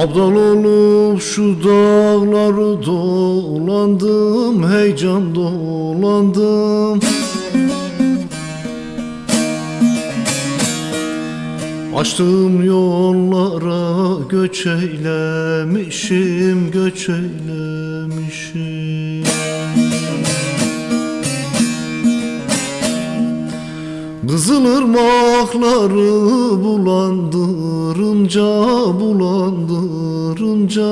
Abdal olup şu dağları dolandım Heyecan dolandım Açtığım yollara göç eylemişim Göç eylemişim. Kızılırmakları bulandırınca bulandırınca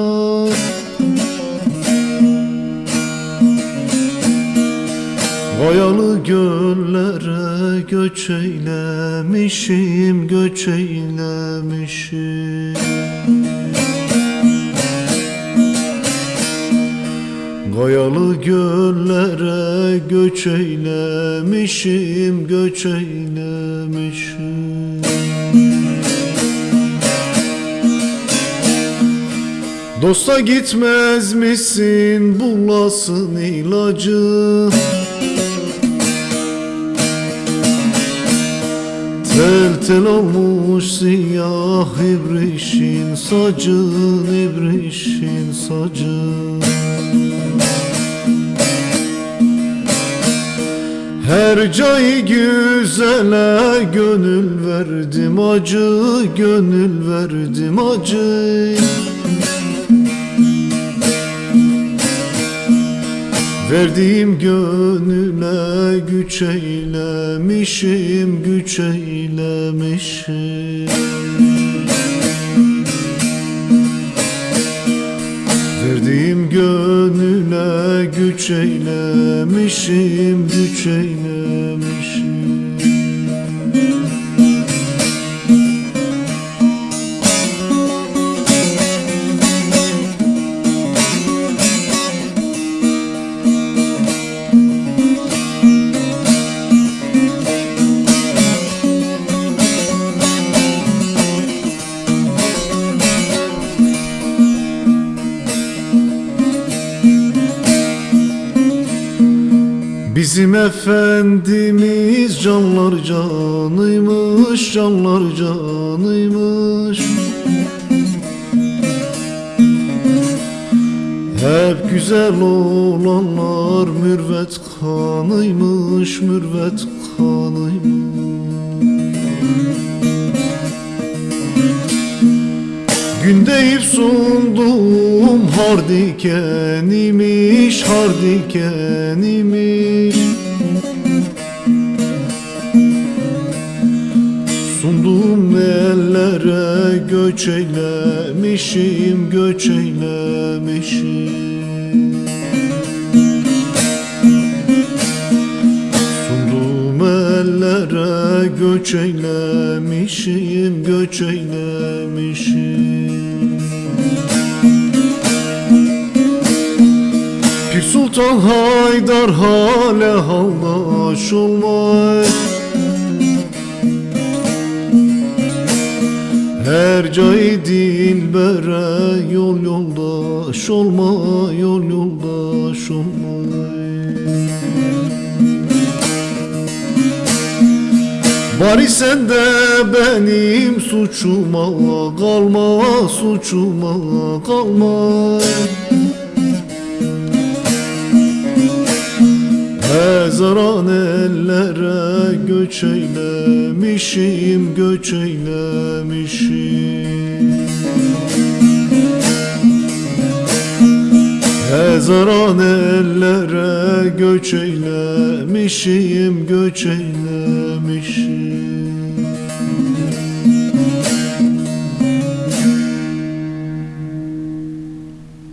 Kayalı göllere göç eylemişim göç eylemişim. Kayalı göllere göç eylemişim, göç eylemişim. Dosta gitmez misin bulasın ilacı Tel olmuş siyah ibrişin sacın ibrişin sacın Her cay güzele gönül verdim acı Gönül verdim acı Verdiğim gönüle güç eylemişim Güç eylemişim. Verdiğim gönüle güç eylemişim, güç eylemişim Bizim Efendimiz canlar canıymış, canlar canıymış. Hep güzel olanlar mürvet kanıymış, mürvet kanıymış Gün deyip sundum har dikenimiş, har Sundum ellere göç eylemişim, göç eylemişim ellere göç eylemişim, göç eylemişim. Pir Sultan Haydar hale haldaş olmay Her cay dilbere yol yoldaş olma Yol yoldaş olma Bari sen de benim suçuma kalma Suçuma kalma. Hezaran ellere göç eylemişim, göç eylemişim Hezaran ellere göç eylemişim, göç eylemişim